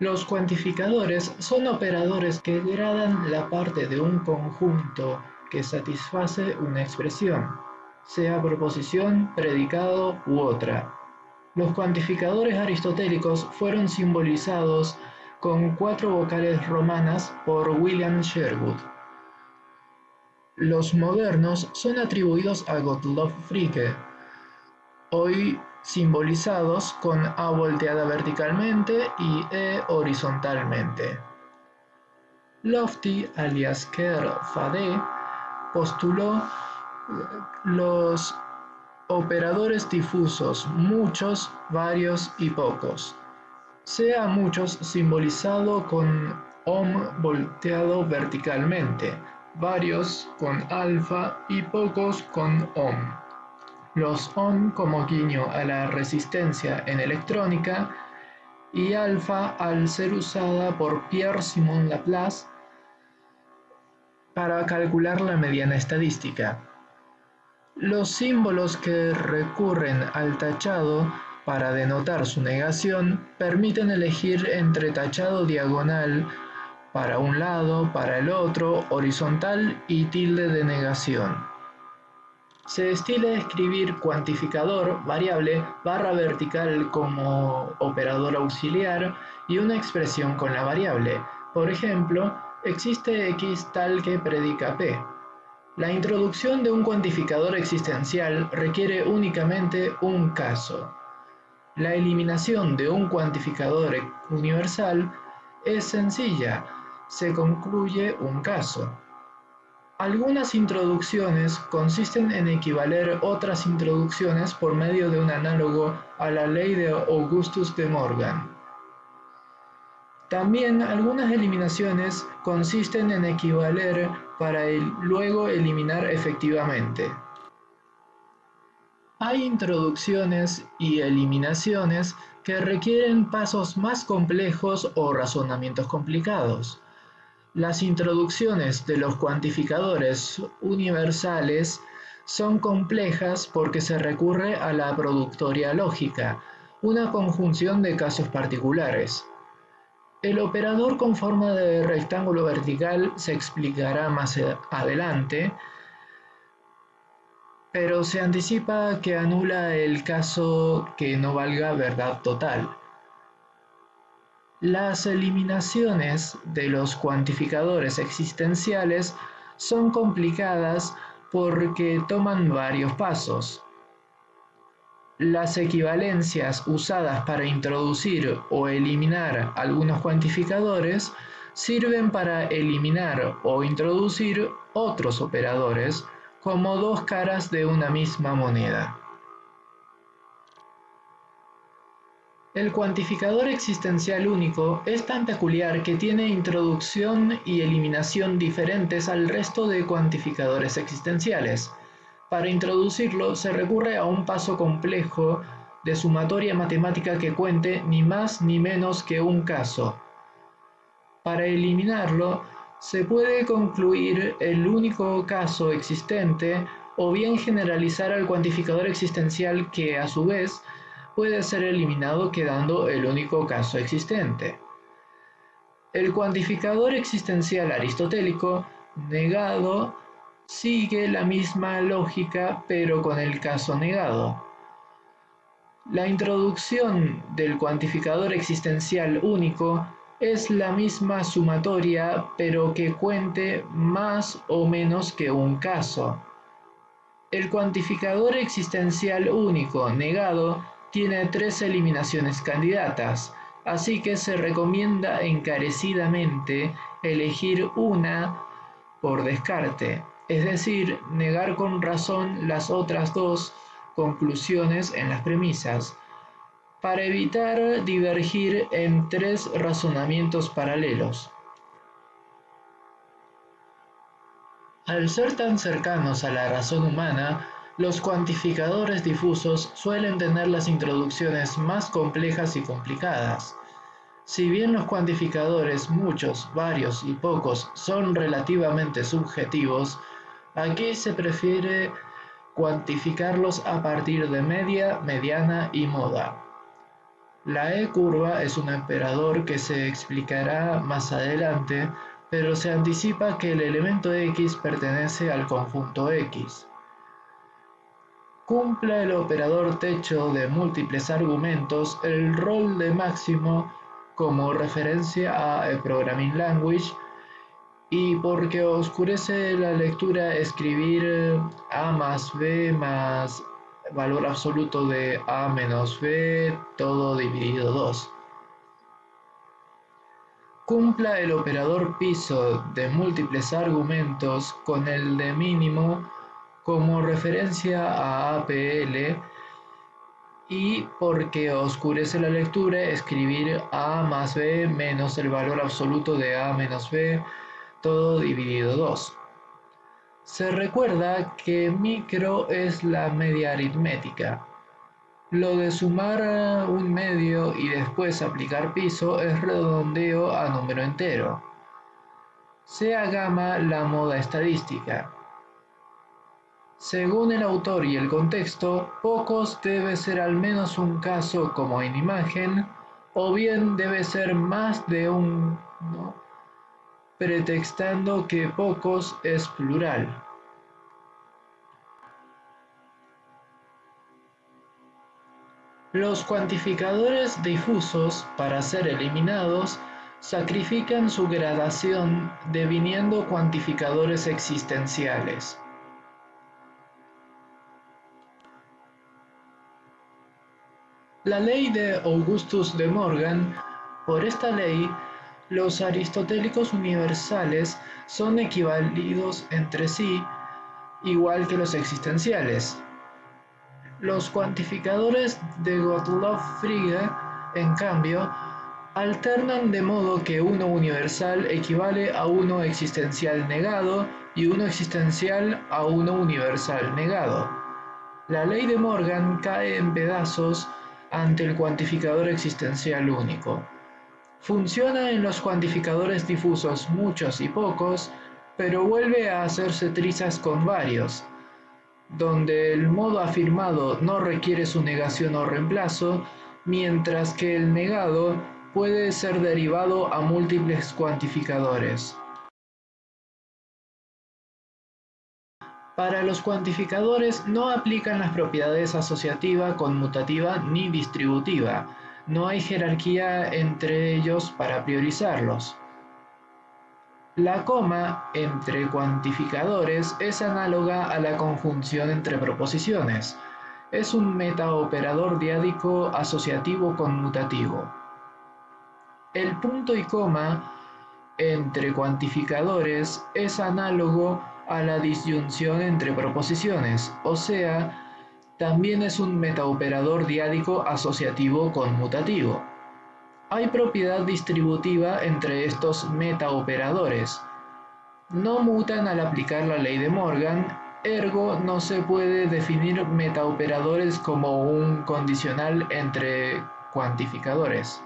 Los cuantificadores son operadores que gradan la parte de un conjunto que satisface una expresión, sea proposición, predicado u otra. Los cuantificadores aristotélicos fueron simbolizados con cuatro vocales romanas por William Sherwood. Los modernos son atribuidos a Gottlob Fricke, hoy simbolizados con A volteada verticalmente y E horizontalmente. Lofty, alias Kerr Fade, postuló los operadores difusos muchos, varios y pocos, sea muchos simbolizado con OM volteado verticalmente, varios con alfa y pocos con ohm. Los ohm como guiño a la resistencia en electrónica y alfa al ser usada por Pierre-Simon Laplace para calcular la mediana estadística. Los símbolos que recurren al tachado para denotar su negación permiten elegir entre tachado diagonal para un lado, para el otro, horizontal y tilde de negación. Se estila escribir cuantificador, variable, barra vertical como operador auxiliar y una expresión con la variable. Por ejemplo, existe x tal que predica p. La introducción de un cuantificador existencial requiere únicamente un caso. La eliminación de un cuantificador universal es sencilla, se concluye un caso. Algunas introducciones consisten en equivaler otras introducciones por medio de un análogo a la ley de Augustus de Morgan. También algunas eliminaciones consisten en equivaler para luego eliminar efectivamente. Hay introducciones y eliminaciones que requieren pasos más complejos o razonamientos complicados. Las introducciones de los cuantificadores universales son complejas porque se recurre a la productoria lógica, una conjunción de casos particulares. El operador con forma de rectángulo vertical se explicará más adelante, pero se anticipa que anula el caso que no valga verdad total. Las eliminaciones de los cuantificadores existenciales son complicadas porque toman varios pasos. Las equivalencias usadas para introducir o eliminar algunos cuantificadores sirven para eliminar o introducir otros operadores como dos caras de una misma moneda. El cuantificador existencial único es tan peculiar que tiene introducción y eliminación diferentes al resto de cuantificadores existenciales. Para introducirlo se recurre a un paso complejo de sumatoria matemática que cuente ni más ni menos que un caso. Para eliminarlo, se puede concluir el único caso existente o bien generalizar al cuantificador existencial que, a su vez, puede ser eliminado quedando el único caso existente. El cuantificador existencial aristotélico negado sigue la misma lógica pero con el caso negado. La introducción del cuantificador existencial único es la misma sumatoria pero que cuente más o menos que un caso. El cuantificador existencial único negado tiene tres eliminaciones candidatas, así que se recomienda encarecidamente elegir una por descarte es decir, negar con razón las otras dos conclusiones en las premisas, para evitar divergir en tres razonamientos paralelos. Al ser tan cercanos a la razón humana, los cuantificadores difusos suelen tener las introducciones más complejas y complicadas. Si bien los cuantificadores muchos, varios y pocos son relativamente subjetivos, Aquí se prefiere cuantificarlos a partir de media, mediana y moda. La E-curva es un operador que se explicará más adelante, pero se anticipa que el elemento X pertenece al conjunto X. Cumple el operador techo de múltiples argumentos el rol de máximo como referencia a Programming Language y porque oscurece la lectura escribir A más B más valor absoluto de A menos B, todo dividido 2. Cumpla el operador piso de múltiples argumentos con el de mínimo como referencia a APL y porque oscurece la lectura escribir A más B menos el valor absoluto de A menos B, todo dividido 2. Se recuerda que micro es la media aritmética. Lo de sumar un medio y después aplicar piso es redondeo a número entero. Sea gamma la moda estadística. Según el autor y el contexto, pocos debe ser al menos un caso como en imagen, o bien debe ser más de un pretextando que pocos es plural. Los cuantificadores difusos, para ser eliminados, sacrifican su gradación deviniendo cuantificadores existenciales. La ley de Augustus de Morgan, por esta ley, los aristotélicos universales son equivalidos entre sí, igual que los existenciales. Los cuantificadores de Gottlob Frege, en cambio, alternan de modo que uno universal equivale a uno existencial negado y uno existencial a uno universal negado. La ley de Morgan cae en pedazos ante el cuantificador existencial único. Funciona en los cuantificadores difusos muchos y pocos, pero vuelve a hacerse trizas con varios, donde el modo afirmado no requiere su negación o reemplazo, mientras que el negado puede ser derivado a múltiples cuantificadores. Para los cuantificadores no aplican las propiedades asociativa, conmutativa ni distributiva, no hay jerarquía entre ellos para priorizarlos. La coma entre cuantificadores es análoga a la conjunción entre proposiciones. Es un metaoperador diádico asociativo conmutativo. El punto y coma entre cuantificadores es análogo a la disyunción entre proposiciones, o sea, también es un metaoperador diádico asociativo conmutativo. Hay propiedad distributiva entre estos metaoperadores. No mutan al aplicar la ley de Morgan, ergo no se puede definir metaoperadores como un condicional entre cuantificadores.